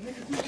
Нека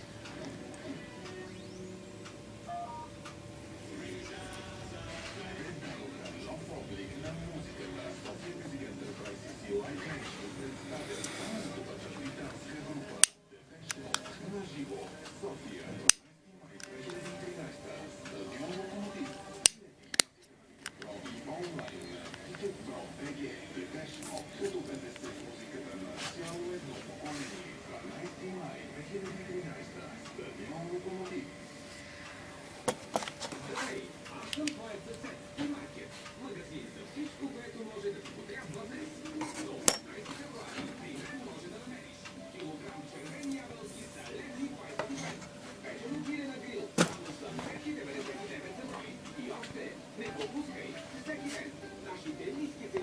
Ele que